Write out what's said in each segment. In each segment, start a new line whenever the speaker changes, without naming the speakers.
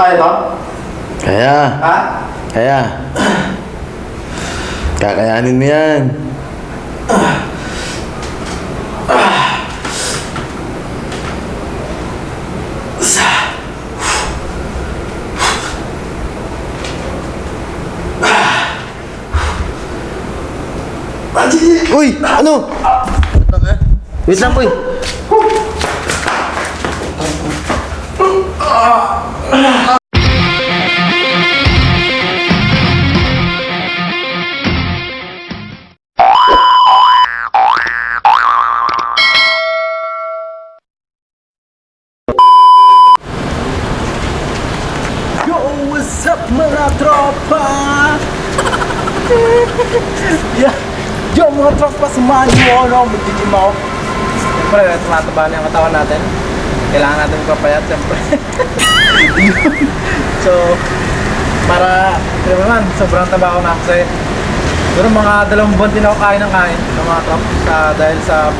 Kaya to?
Kaya.
Ha?
Kaya. Kakayanin mo yan. Uy! Ano? Wait lang, boy.
Yo, what's up mga tropa? yeah. Yo, mga tropa, samahan niyo ako, no? Magiging Kailangan natin papayat, siyempre. so, para, ba naman, sobrang taba ko na kasi Siguro mga dalawang buwan din ako kain ng kain ng mga trop sa, dahil sa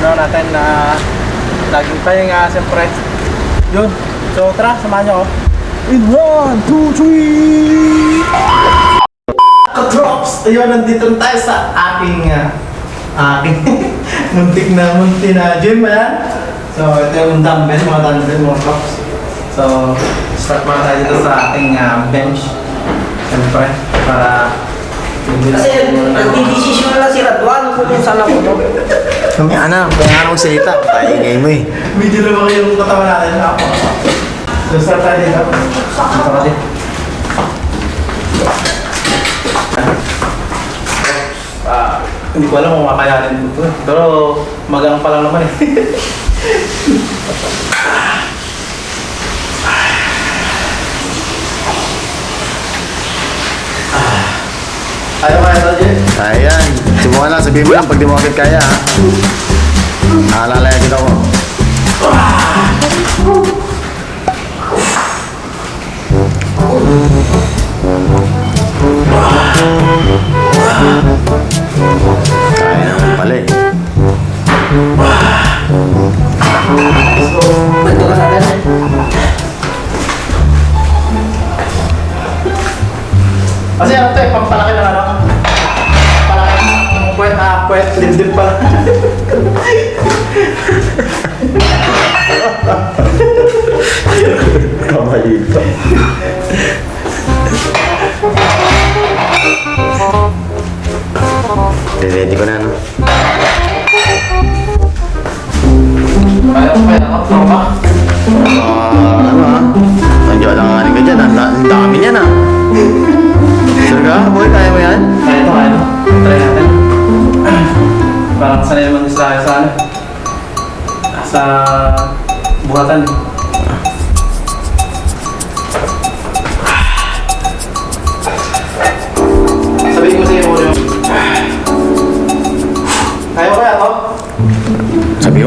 ano natin na laging pahinga, siyempre. Yun. So, tara, samahan ako. In 1, 2, 3! Katrops! Ayun, nandito na tayo sa aking, ah, aking muntik na munti na gym, ayan. So, ito yung dumbbell, mga dumbbell, mga props. So, start muna tayo dito sa ating ah, bench. Siyempre, para
Kasi nagdidesisyon lang si Radwan kung saan ako no.
Kami, anak, kaya nga nung salita. Paingay mo eh.
medyo lumaki yung katawan natin. Ako. So, start tayo dito. Dito ka din. Ah, hindi ko alam kung makayanin ko to. Pero magang pa lang naman eh. Ayaw kaya ito, Jen?
Ayan. Subukan lang, sabihin mo lang pag di mo agad kaya ha. Naalala yan kita ko. Kaya naman pala eh.
Ito ka ganun.
Kasi ano to eh, pampalaki ng ano? Palaki ng puwet, ah, puwet, dibdib pala.
Kamalito. Ready ko na, no?
Kaya ko kaya ako, ako ba?
Ah, ano ah? Nandiyo lang nga ka dyan, ah. Ang dami niyan ah. Sure ka? Boy, kaya mo yan?
Kaya ito, kaya. Try natin. Parang sanay naman sa sa ano? Sa buhatan eh.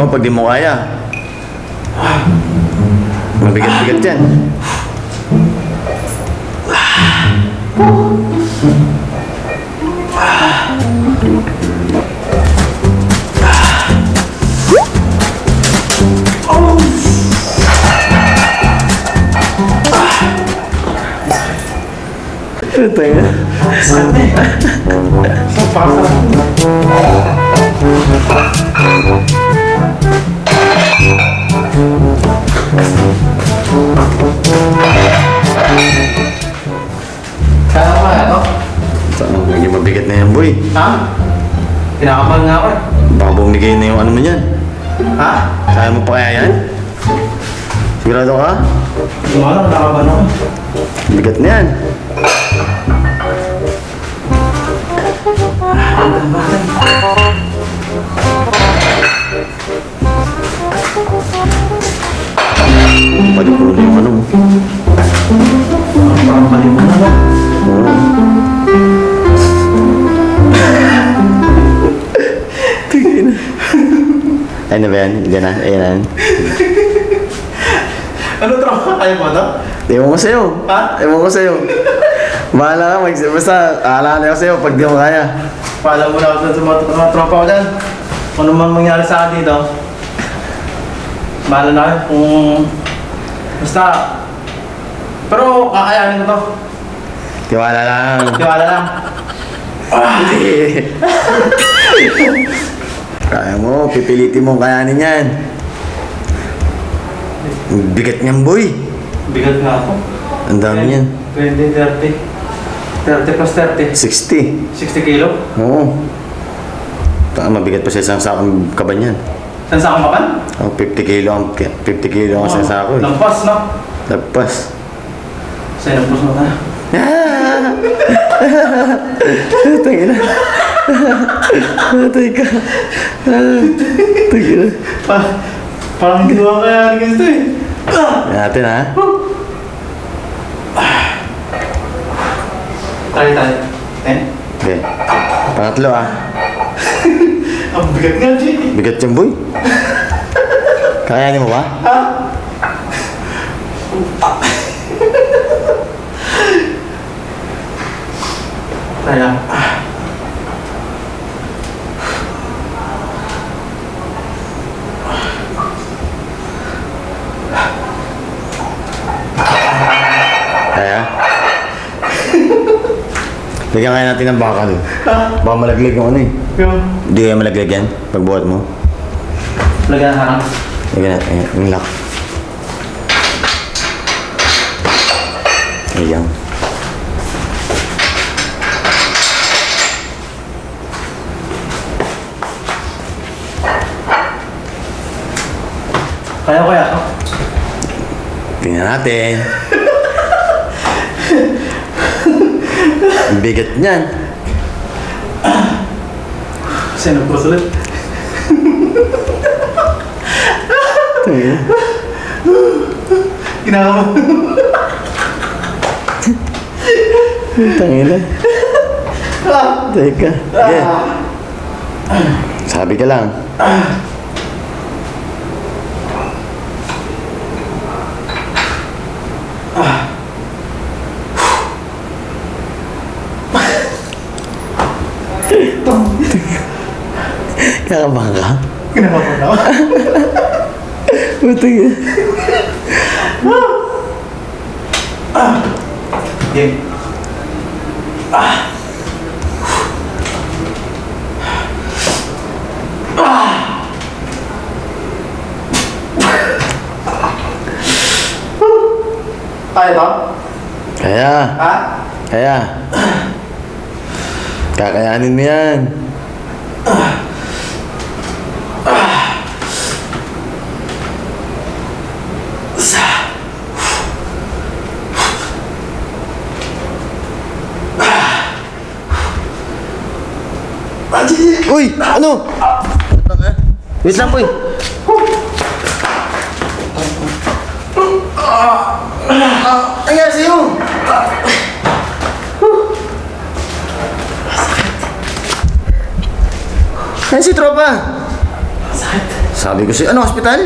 Sabi mo, pag di mo kaya. Mabigat-bigat yan. Ito yun.
Sakit eh. So, pakasarap. Ha? Kinakabahan nga ako eh.
Baka bumigay na yung ano mo yan.
Ha?
Kaya mo pa kaya yan? Sigurado ka?
Alam, kinakabahan ako eh.
Bigat na yan. Padukulo Ano ba yan? Diyan na. Ayan na.
Ano trauma kaya mo to?
Ewan ko sa'yo.
Ha?
Ewan ko sa'yo. Bahala ka. Mag basta, aalala ko sa'yo pag di mo kaya.
Paalam mo na ako sa mga, mga tropa ko dyan. Kung ano man mangyari sa akin dito. Bahala na kayo kung... Basta... Pero kakayanin ko to.
Tiwala lang.
Tiwala lang.
Kaya mo, pipilitin mo kayanin yan. Bigat niyan, boy.
Bigat nga ako.
Ang dami niyan.
20, 30. 30 plus 30.
60.
60 kilo.
Oo. Taka, mabigat pa sa isang sakong kaban yan.
Saan sa akong kapan?
Oh, 50 kilo ang 50 kilo ang isang sako eh.
Lampas, no?
Lagpas.
Sa'yo nagpus mo tayo.
Tangina. Patay ka. Tangina.
Pa, parang hindi ko kaya ganito eh. Ah!
Natin ha.
Tayo tayo. Eh?
Okay. Pangatlo ah.
Ang bigat nga, Jay.
Bigat yung boy. Kakayanin mo ba?
Ha?
Kaya? Lagyan kaya natin ng bakal. Baka malaglag yung ano eh.
Yung,
Hindi kaya malaglag yan pagbuhat mo.
lagyan na harang.
Lagyan natin ayan, yung lock. Ayan.
Kaya kaya ako.
Tingnan natin. Ang bigat niyan.
Sino po ulit? Ginagawa mo.
Tangina. Teka. Sige. Sabi ka lang. Kakabahan ka?
Ginagawa mo na ako.
Buti
Game. Kaya ba?
Kaya.
Ha?
Kaya. Kakayanin mo yan. Uy! Ano? Wait lang, boy. Ano nangyari sa'yo? Ayan si Tropa.
Sakit.
Sabi ko si ano, hospital?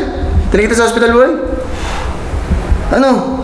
Tinigita sa hospital, boy? Ano?